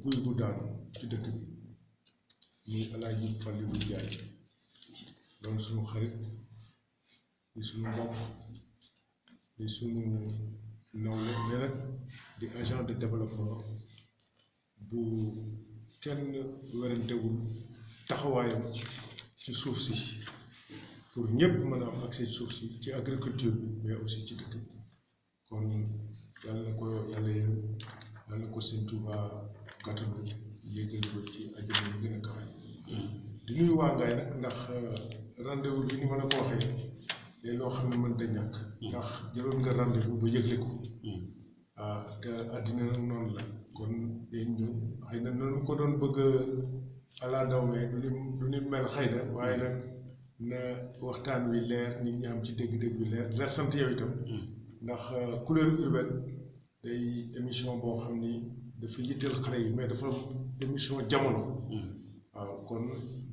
guy gu daanu ci dëkk bi muy alaaji Fàllilu Njaay doon suñu xarit di suñu mbokk di suñu nawle mais nag di agent de développement bu kenn werantewul taxawaayam ci suuf si pour ñëpp mën a am accès ci suuf si ci agriculture bi mais aussi ci dëkk bi kon yàlla na ko yàlla yërëm yàlla na ko sëñ Tuuba gàttanu yéegal ko ci àjjana yi gën a kawe di nuyu waa Ngaye nag ndax rendez-vous bi ni ma la ko waxee day loo xam ne mënta ñàkk ndax jëloon nga rendez-vous ba yëgle ko waaw te àddina nag noonu la kon day ñëw xëy na noonu ko doon bëgg a ala daw mais du ni du ni mel xëy na waaye nag na waxtaan wi leer nit ñi am ci dégg-dégg bi leer di la sant yow itam ndax couleur urbaine day émission boo xam ni dafa yitteel xale yi mais dafa émission jamono waaw kon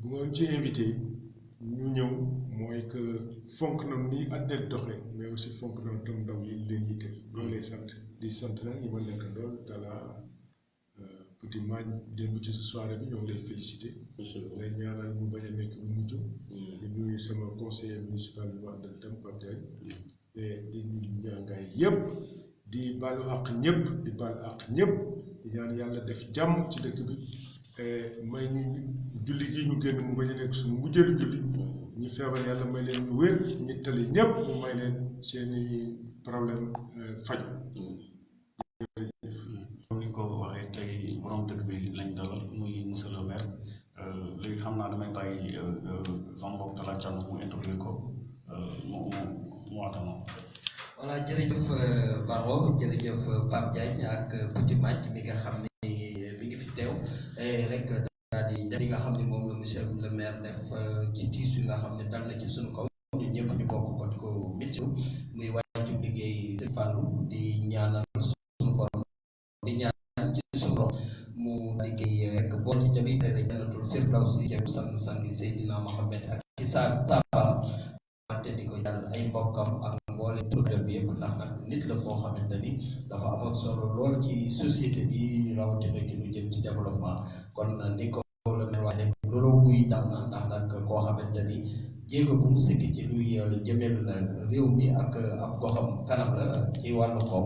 bu ngeen ci invité ñu ñëw mooy que fonk na ni àddina di doxee mais aussi fonk na tam ndaw yi leen yitteel loolu lay sant di sant nag ñi ma nekk dool dala Petit Mañ démb ci sa soirée bi ñoo ngi lay félicité. lay ñaanal mu bañ a nekk bu mujj. di nuyu sama conseiller municipal bi ma àndal tam Pape Diagne. te di nuyu ñaangaay yëpp. di baalu àq ñëpp di baal àq ñëpp di ñaan yàlla def jàmm ci dëkk bi may ñu julli gi ñu génn mu bañ a nekk suñu mujjëlu julli ñi feebar yàlla may leen ñu wér ñi tële ñëpp mu may leen seeni problème faju comme ni ko waxee tey borom dëkk bi lañ dalal muy monsieur le maire euh, léegi xam naa damay bàyyi euh, euh, sama mbokk Talla Thiam mu introduire ko mu mu mu waatama. voilà jërëjëf Barro jërëjëf Pape Diagne ak Petit Madj mi nga xam ne. daal di ñaan li nga xam ne moom la monsieur le maire def ci tiis yi nga xam ne dal na ci suñu kaw ñun ñëpp ñu bokk ko di ko mit muy wàccu liggéey si fàllu di ñaanal suñu borom di ñaan ci suñu borom mu liggéey rek boo ci jabi tey la janatul firdaws yi jëm sang sang Seydina Mohamed ak ci saa wante di ko jàll ay mbokkam ak mboole tuddam bi yëpp ndax nag nit la koo xamante ni dafa amoon solo lool ci société bi rawatina ci lu jëm ci développement kon ni ko la mel waaye loolu wuy dal na ndax nag koo xamante ni jéego bu mu sëkk ci luy jëmel réew mi ak ab goxam kanam la ci wàllu koom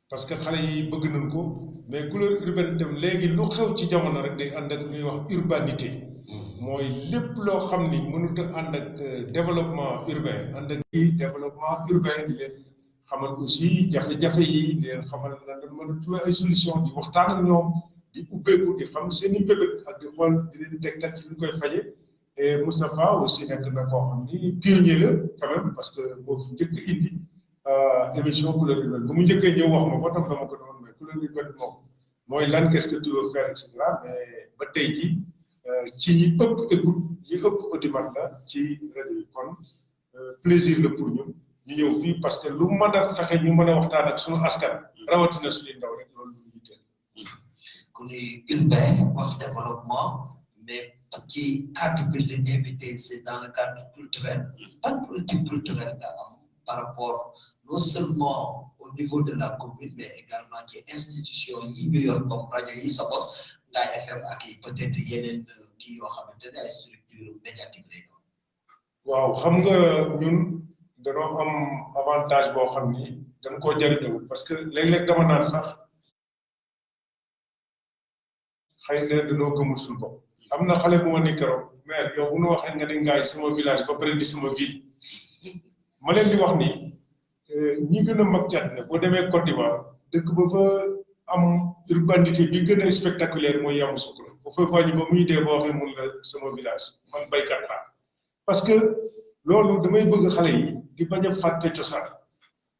parce que xale yi bëgg nañ ko mais couleur urbaine itam léegi lu xew ci jamono rek day ànd ak ñuy wax urbanité mooy lépp loo xam ni mënut a ànd ak développement urbain ànd ak développement urbain di leen xamal aussi jafe-jafe yi di leen xamal na dañ mën a trouver ay solution di waxtaan ak ñoom di ubbeeku di xam seen i mbébét ak di xool di leen tegtal ci ñu koy faje et Moustapha aussi nekk na koo xam ni pionnier la quand même parce que boo fi njëkk a indi émission couleur urbaine bu mu njëkkee ñëw wax ma ko tam dama ko doon mais couleur urbaine moom mooy lan qu'est-ce que tu veux faire et cetera mais ba tey jii ci ñi ëpp écoute ñi ëpp audimat la ci rajo yi kon plaisir la pour ñun ñu ñëw fii parce que lu mën a fexe ñu mën a waxtaan ak suñu askan rawatina suñuy ndaw rek loolu ku ñuy urbain wax développement mais ci cadre bi la invité c'est dans le cadre culturel ban politique culturelle nga am par rapport non seulement au niveau de la commune mais également ci institution yi ñu yor comme rajo yi sa bos Ngaye FM ak peut-être yeneen kii yoo xamante ne ay structure médiatique lay doon waaw xam nga ñun danoo am avantage boo xam ni dañ koo jëriñoo parce que léeg-léeg dama naan sax xëy na danoo gëmul suñu bopp am na xale bu ma ni keroog mais yow bu nu waxee nga ni ngaay sama village ba pare di sama ville ma leen di wax ni ñi gën a mag ci àddina boo demee Côte d'Ivoire dëkk ba fa am urbanité bi gën a spectaculaire mooy Yamoussoukro bu fay wàññi ba muy dee boo waxee mun la sama village man baykat laa parce que loolu damay bëgg xale yi di bañ a fàtte cosaan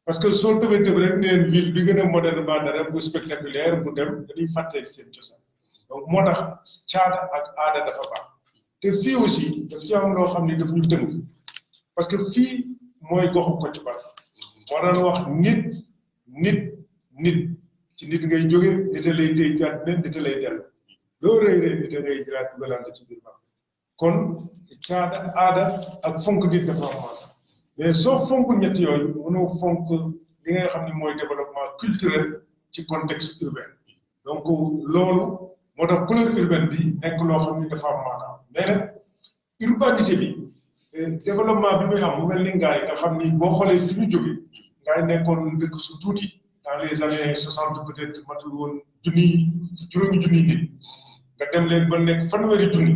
parce que soo tëbee tëb rek neen ville bi gën a moderne ba dara bu spectaculaire bu dem dañuy fàtte seen cosaan donc moo tax caada ak aada dafa baax te fii aussi daf ci am loo xam ne daf ñu tënk parce que fii mooy goxu Kocc Barma moo daan wax nit nit nit ci nit ngay jóge nit a lay téy ci àddina nit a lay dellu loo rëy rëy nit a ngay jëlaat dugalante ci biir baax kon caada aada ak fonk nit dafa am maanaam mais soo fonk ñett yooyu mënoo fonk li nga xam ne mooy développement culturel ci contexte urbain donc loolu moo tax couleur urbaine bi nekk loo xam ni dafa am maanaam mais nag urbanité bi développement bi muy am mu mel ni ngaay nga xam ni boo xoolee fi ñu jógee ngaay nekkoon dëkk su tuuti dans les années soixante peut-être matul woon junni juróomi junni nit nga dem leen ba nekk fanweeri junni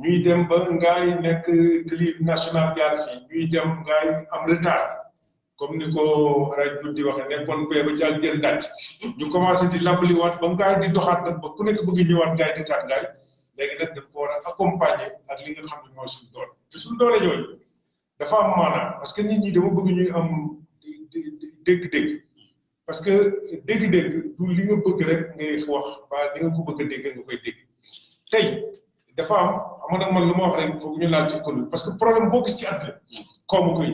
ñuy dem ba ngaay nekk télé national jaar fii ñuy dem ngaay am retard comme ni ko raj bu di waxee nekkoon pee ba jàll gën dàcc ñu commencé di làmbali waat ba ngaay di doxaat nag ba ku nekk bëgg ñëwaat ngaay di kaat ngaay léegi nag daf ko war a accompagner ak li nga xam ne mooy suñu doole te suñu doole yooyu dafa am maanaam parce que nit ñi dama bëgg ñuy am dégg-dégg parce que dégg-dégg du li nga bëgg rek ngay wax ba li nga ko bëgg a dégg nga koy dégg tey dafa am xam nga man lu ma wax rek foog ñu laal ci kon parce que problème boo gis ci àddina koom koy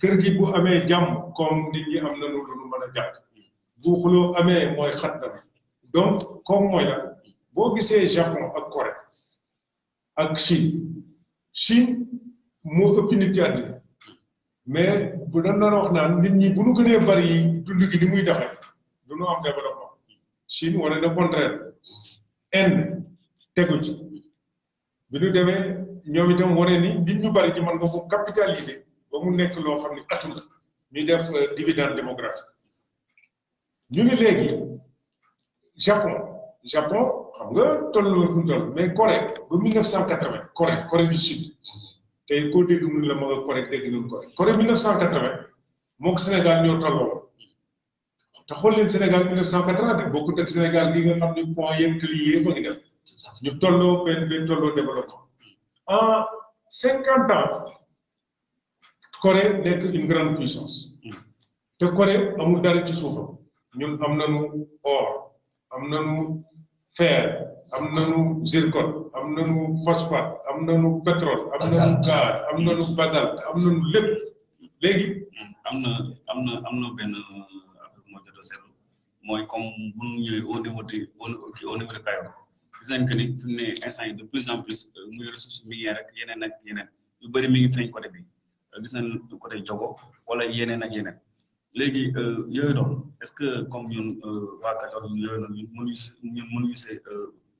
kër gi bu amee jàmm koom nit ñi am na lu lu mën a jàpp bu xuloo amee mooy xat na donc koom mooy la boo gisee Japon ak Corée ak Chine Chine moo ëpp nit ci àddina mais bu dañ doon wax naan nit ñi bu ñu gënee bari dund gi ni muy doxe du ñu am développement Chine wane na contraire Inde tegu ci bi ñu demee ñoom itam wane ni nit ñu bari ñi mën nga ko capitaliser ba mu nekk loo xam ne atum ñuy def dividende démographique ñu ni léegi Japon Japon xam nga toll na fu mu toll mais Corée ba 1980 Corée Corée du Sud tey koo dégg mu ne la ma nga Corée dégg nañu Corée Corée 1980 moog Sénégal ñoo tolloo te xool leen Sénégal 1980 de bokkut ak Sénégal gi nga xam ne point yeeg tëli yee ba ngi def ñu tolloo benn benn tolloo développement en 50 ans Corée nekk une grande puissance te Corée amul dara ci suufam ñun am nañu or am nañu fer am nañu zircon am nañu phosphate am nañu pétrole am nañu gaz am nañu basalte am nañu lépp léegi am na am na am na benn affaire bu ma jot a seetlu mooy comme bu ñu ñëwee au niveau de au au niveau de Kayor gis nañ que ni fi mu ne instant yi de plus en plus euh, muy ressource minière ak yeneen ak yeneen yu bëri mi ngi feeñ côté bi gis nañ côté jogo wala yeneen ak yeneen léegi yooyu doon est ce que comme ñun waa Kajoor yooyu noonu ñun mënuñu si ñun mënuñu see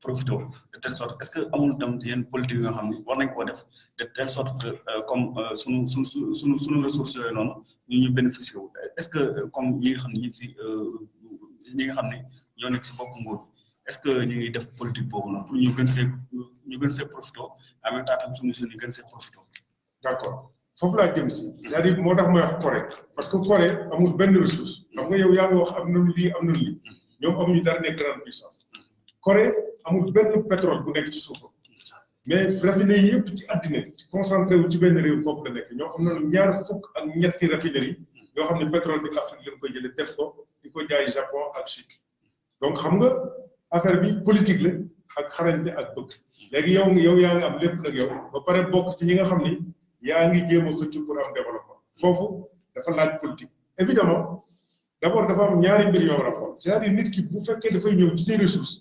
profité de telle sorte est ce que amul tam yenn politique yi nga xam ne war nañ koo def de telle sorte que comme sunu sunu sunu sunu ressources yooyu noonu ñu ñu bénéficié wu est ce que comme ñi nga xam ne ñu ngi si ñi nga xam ne ñoo nekk si bopp nguur est-ce que ñu ngi def politique boobu noonu pour ñu gën see ñu gën see profité en même temps tam suñu jeunes yi gën see profité. d'accord foofu laa jëm si. c'est-à-dire moo tax may wax Corée parce que Corée amul benn ressource. xam nga yow yaa ngi wax am na lii am na lii. ñoom amuñu dara nekk grande puissance. Corée amul benn pétrole bu nekk ci suufam. mais raffinerie yi yëpp ci àddina bi concentré wu ci benn réew foofu la nekk ñoo xam ne ñaar fukk ak ñetti raffinerie yoo xam ne pétrole bi Afrique lañ koy jëlee def ko di ko jaay Japon ak Chine donc xam nga affaire bi politique la ak xarañte ak bëgg léegi yow yow yaa ngi am lépp nag yow ba pare bokk ci ñi nga xam ni yaa ngi jéem a xëcc pour am développement foofu dafa laaj politique évidemment d' abord dafa am ñaari mbir yoo war a xool c' est à dire nit ki bu fekkee dafay ñëw ci ses ressources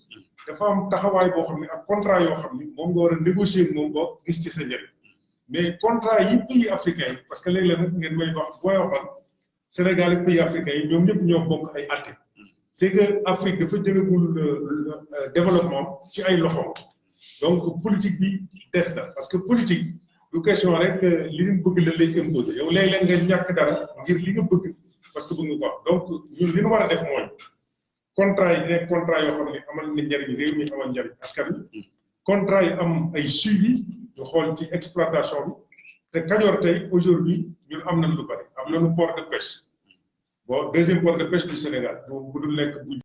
dafa am taxawaay boo xam ne ak contrat yoo xam ni moom nga war a négocier moom ba gis ci sa njëriñ mais contrat yi pays africain yi parce que léeg-léeg nag ngeen may wax booy waxal Sénégal ak pays africain yi ñoom ñëpp ñoo bokk ay atte c'est que Afrique dafa jëlagul euh, euh, développement ci ay loxo donc politique bi des na parce que politique du question rek euh, li ñu bëgg la lay imposer yow léeg-léeg nga ñàkk dara ngir li nga bëgg parce que bëgg nga ko am donc ñun li ñu war a def mooy contrat yi nekk contrat yoo xam ne amal na njariñ réew mi amal njariñ askan wi contrat yi am ay suivi ñu xool ci exploitation bi te Kajoor tey aujourd'hui ñun am nañ lu bari am nañu port de pêche bon deuxième port de pêche du Sénégal bu dul nekk bu